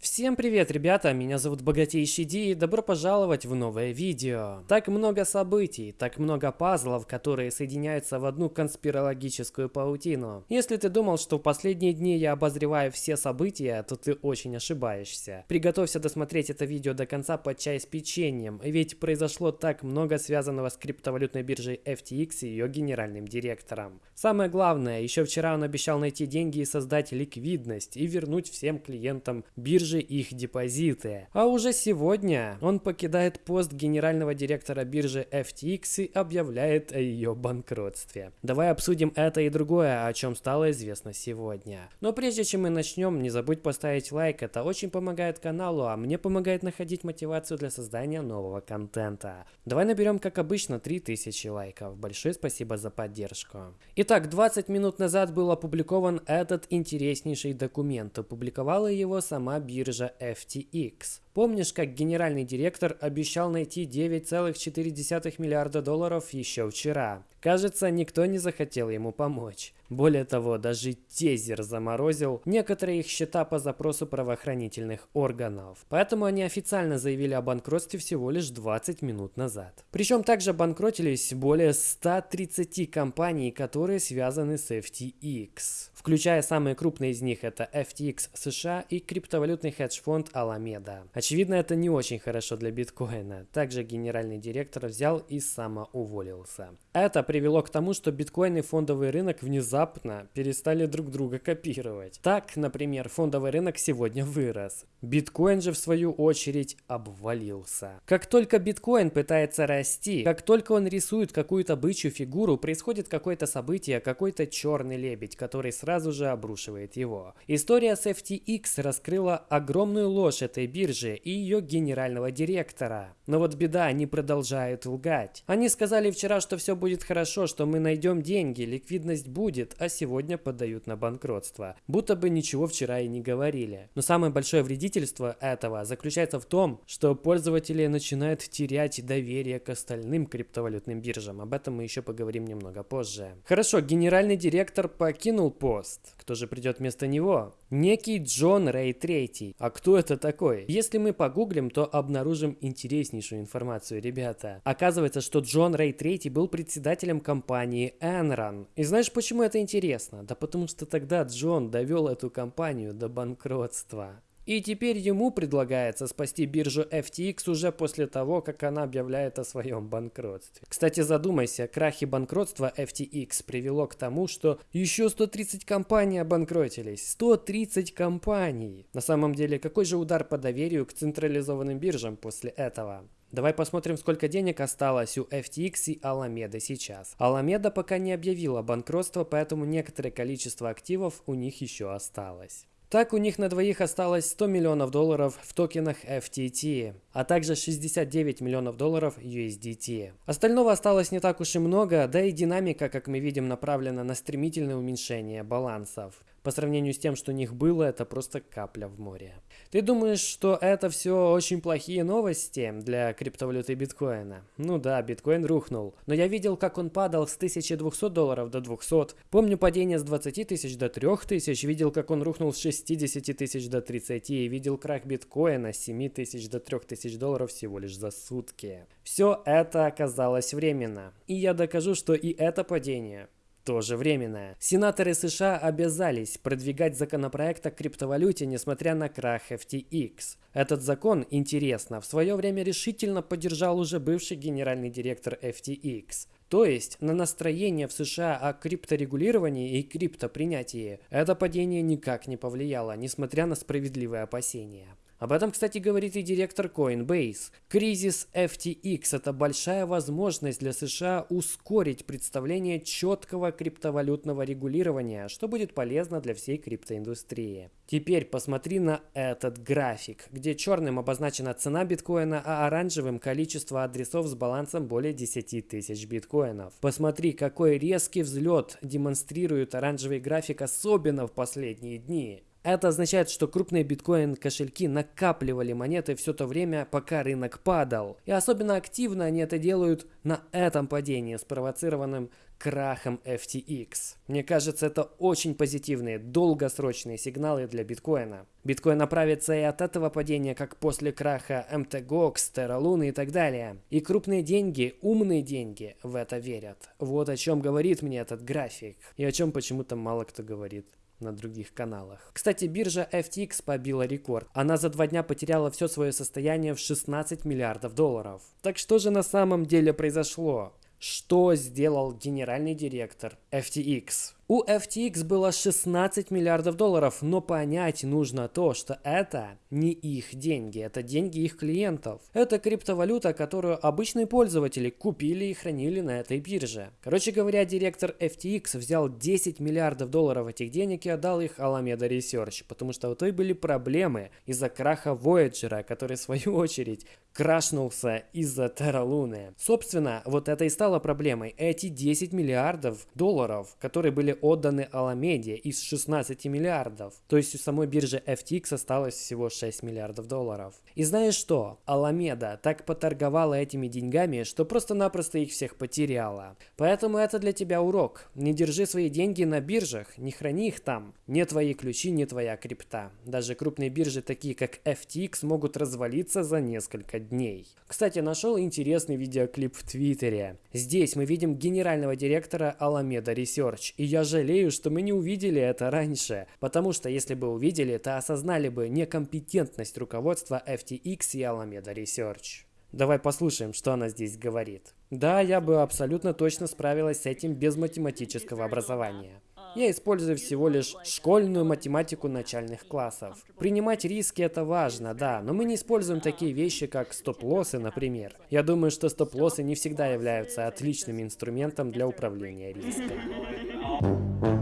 Всем привет, ребята! Меня зовут Богатейший Ди и добро пожаловать в новое видео. Так много событий, так много пазлов, которые соединяются в одну конспирологическую паутину. Если ты думал, что в последние дни я обозреваю все события, то ты очень ошибаешься. Приготовься досмотреть это видео до конца под чай с печеньем, ведь произошло так много связанного с криптовалютной биржей FTX и ее генеральным директором. Самое главное, еще вчера он обещал найти деньги и создать ликвидность и вернуть всем клиентам биржи же их депозиты. А уже сегодня он покидает пост генерального директора биржи FTX и объявляет о ее банкротстве. Давай обсудим это и другое, о чем стало известно сегодня. Но прежде чем мы начнем, не забудь поставить лайк, это очень помогает каналу, а мне помогает находить мотивацию для создания нового контента. Давай наберем, как обычно, 3000 лайков. Большое спасибо за поддержку. Итак, 20 минут назад был опубликован этот интереснейший документ. Опубликовала его сама биржа биржа FTX. Помнишь, как генеральный директор обещал найти 9,4 миллиарда долларов еще вчера? Кажется, никто не захотел ему помочь. Более того, даже Тезер заморозил некоторые их счета по запросу правоохранительных органов. Поэтому они официально заявили о банкротстве всего лишь 20 минут назад. Причем также банкротились более 130 компаний, которые связаны с FTX. Включая самые крупные из них это FTX США и криптовалютный хедж-фонд Alameda. Очевидно, это не очень хорошо для биткоина. Также генеральный директор взял и самоуволился. Это привело к тому, что биткоин и фондовый рынок внезапно перестали друг друга копировать. Так, например, фондовый рынок сегодня вырос. Биткоин же в свою очередь обвалился. Как только биткоин пытается расти, как только он рисует какую-то бычью фигуру, происходит какое-то событие, какой-то черный лебедь, который сразу же обрушивает его. История с FTX раскрыла огромную ложь этой биржи, и ее генерального директора. Но вот беда, они продолжают лгать. Они сказали вчера, что все будет хорошо, что мы найдем деньги, ликвидность будет, а сегодня подают на банкротство. Будто бы ничего вчера и не говорили. Но самое большое вредительство этого заключается в том, что пользователи начинают терять доверие к остальным криптовалютным биржам. Об этом мы еще поговорим немного позже. Хорошо, генеральный директор покинул пост. Кто же придет вместо него? Некий Джон Рэй Третий. А кто это такой? Если мы погуглим, то обнаружим интереснейшую информацию, ребята. Оказывается, что Джон Рэй Третий был председателем компании Enron. И знаешь, почему это интересно? Да потому что тогда Джон довел эту компанию до банкротства. И теперь ему предлагается спасти биржу FTX уже после того, как она объявляет о своем банкротстве. Кстати, задумайся, крах и банкротство FTX привело к тому, что еще 130 компаний обанкротились. 130 компаний! На самом деле, какой же удар по доверию к централизованным биржам после этого? Давай посмотрим, сколько денег осталось у FTX и Alameda сейчас. Alameda пока не объявила банкротство, поэтому некоторое количество активов у них еще осталось. Так у них на двоих осталось 100 миллионов долларов в токенах FTT, а также 69 миллионов долларов USDT. Остального осталось не так уж и много, да и динамика, как мы видим, направлена на стремительное уменьшение балансов. По сравнению с тем, что у них было, это просто капля в море. Ты думаешь, что это все очень плохие новости для криптовалюты биткоина? Ну да, биткоин рухнул. Но я видел, как он падал с 1200 долларов до 200. Помню падение с 20 тысяч до 3000. Видел, как он рухнул с 60 тысяч до 30. И видел крах биткоина с 7 тысяч до 3000 долларов всего лишь за сутки. Все это оказалось временно. И я докажу, что и это падение тоже временное. Сенаторы США обязались продвигать законопроект о криптовалюте, несмотря на крах FTX. Этот закон, интересно, в свое время решительно поддержал уже бывший генеральный директор FTX. То есть на настроение в США о крипторегулировании и криптопринятии это падение никак не повлияло, несмотря на справедливые опасения. Об этом, кстати, говорит и директор Coinbase. Кризис FTX – это большая возможность для США ускорить представление четкого криптовалютного регулирования, что будет полезно для всей криптоиндустрии. Теперь посмотри на этот график, где черным обозначена цена биткоина, а оранжевым количество адресов с балансом более 10 тысяч биткоинов. Посмотри, какой резкий взлет демонстрирует оранжевый график, особенно в последние дни. Это означает, что крупные биткоин-кошельки накапливали монеты все то время, пока рынок падал. И особенно активно они это делают на этом падении, спровоцированным крахом FTX. Мне кажется, это очень позитивные, долгосрочные сигналы для биткоина. Биткоин оправится и от этого падения, как после краха MTGOX, Terra Luna и так далее. И крупные деньги, умные деньги в это верят. Вот о чем говорит мне этот график. И о чем почему-то мало кто говорит на других каналах. Кстати, биржа FTX побила рекорд. Она за два дня потеряла все свое состояние в 16 миллиардов долларов. Так что же на самом деле произошло? Что сделал генеральный директор FTX? У FTX было 16 миллиардов долларов, но понять нужно то, что это не их деньги, это деньги их клиентов. Это криптовалюта, которую обычные пользователи купили и хранили на этой бирже. Короче говоря, директор FTX взял 10 миллиардов долларов этих денег и отдал их Alameda Research, потому что у той были проблемы из-за краха Voyager, который в свою очередь крашнулся из-за Terra. Собственно, вот это и стало проблемой. Эти 10 миллиардов долларов, которые были отданы Аламеде из 16 миллиардов. То есть у самой биржи FTX осталось всего 6 миллиардов долларов. И знаешь что? Аламеда так поторговала этими деньгами, что просто-напросто их всех потеряла. Поэтому это для тебя урок. Не держи свои деньги на биржах, не храни их там. Не твои ключи, не твоя крипта. Даже крупные биржи, такие как FTX, могут развалиться за несколько дней. Кстати, нашел интересный видеоклип в Твиттере. Здесь мы видим генерального директора Alameda Research. И я жалею, что мы не увидели это раньше. Потому что если бы увидели, то осознали бы некомпетентность руководства FTX и Alameda Research. Давай послушаем, что она здесь говорит. Да, я бы абсолютно точно справилась с этим без математического образования. Я использую всего лишь школьную математику начальных классов. Принимать риски это важно, да, но мы не используем такие вещи, как стоп-лоссы, например. Я думаю, что стоп-лоссы не всегда являются отличным инструментом для управления риском.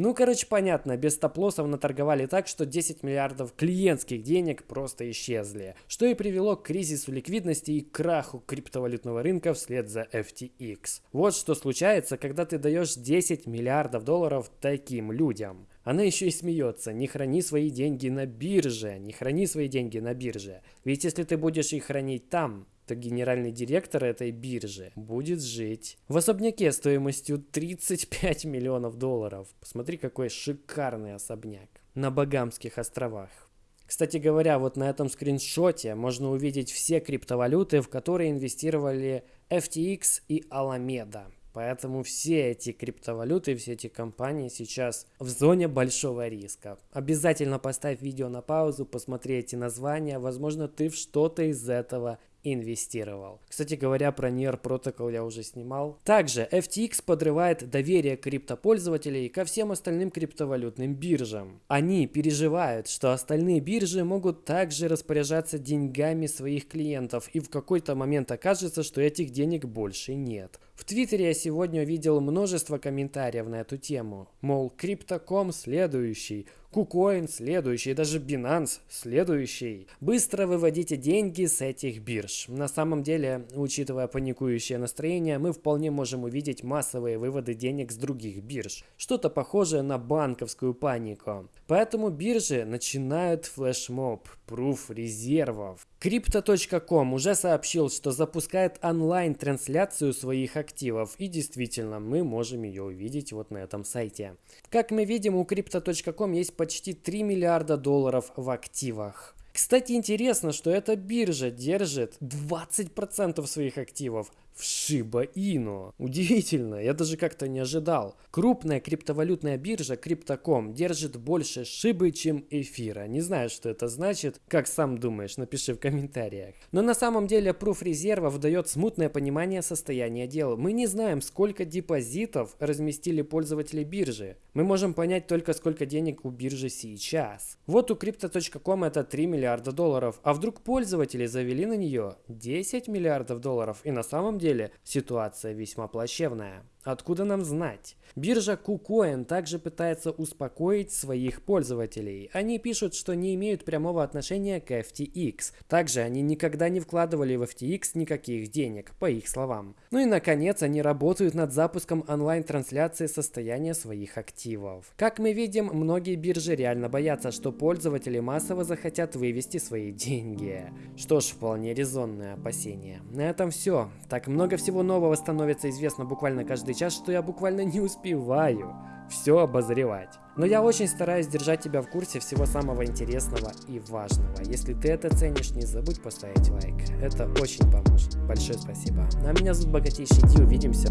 Ну, короче, понятно, без стоп-лоссов наторговали так, что 10 миллиардов клиентских денег просто исчезли, что и привело к кризису ликвидности и краху криптовалютного рынка вслед за FTX. Вот что случается, когда ты даешь 10 миллиардов долларов таким людям. Она еще и смеется. Не храни свои деньги на бирже. Не храни свои деньги на бирже. Ведь если ты будешь их хранить там, то генеральный директор этой биржи будет жить в особняке стоимостью 35 миллионов долларов. Посмотри, какой шикарный особняк на Багамских островах. Кстати говоря, вот на этом скриншоте можно увидеть все криптовалюты, в которые инвестировали FTX и Alameda. Поэтому все эти криптовалюты, все эти компании сейчас в зоне большого риска. Обязательно поставь видео на паузу, посмотри эти названия. Возможно, ты в что-то из этого инвестировал. Кстати говоря, про NER Protocol я уже снимал. Также FTX подрывает доверие криптопользователей ко всем остальным криптовалютным биржам. Они переживают, что остальные биржи могут также распоряжаться деньгами своих клиентов и в какой-то момент окажется, что этих денег больше нет. В Твиттере я сегодня увидел множество комментариев на эту тему. Мол, Crypto.com следующий, KuCoin следующий, даже Binance следующий. Быстро выводите деньги с этих бирж. На самом деле, учитывая паникующее настроение, мы вполне можем увидеть массовые выводы денег с других бирж. Что-то похожее на банковскую панику. Поэтому биржи начинают флешмоб, пруф резервов. Crypto.com уже сообщил, что запускает онлайн-трансляцию своих активов. И действительно, мы можем ее увидеть вот на этом сайте. Как мы видим, у Crypto.com есть почти 3 миллиарда долларов в активах. Кстати, интересно, что эта биржа держит 20% своих активов в Shiba Inu. Удивительно, я даже как-то не ожидал. Крупная криптовалютная биржа Crypto.com держит больше Шибы, чем эфира. Не знаю, что это значит. Как сам думаешь, напиши в комментариях. Но на самом деле пруф резервов дает смутное понимание состояния дел. Мы не знаем, сколько депозитов разместили пользователи биржи. Мы можем понять только, сколько денег у биржи сейчас. Вот у Crypto.com это 3 миллиарда долларов. А вдруг пользователи завели на нее 10 миллиардов долларов и на самом деле деле ситуация весьма плачевная. Откуда нам знать? Биржа KuCoin также пытается успокоить своих пользователей. Они пишут, что не имеют прямого отношения к FTX. Также они никогда не вкладывали в FTX никаких денег, по их словам. Ну и наконец, они работают над запуском онлайн-трансляции состояния своих активов. Как мы видим, многие биржи реально боятся, что пользователи массово захотят вывести свои деньги. Что ж, вполне резонное опасение. На этом все. Так много всего нового становится известно буквально каждый час, что я буквально не успеваю все обозревать. Но я очень стараюсь держать тебя в курсе всего самого интересного и важного. Если ты это ценишь, не забудь поставить лайк. Это очень поможет. Большое спасибо. А меня зовут Богатейший Ди. Увидимся.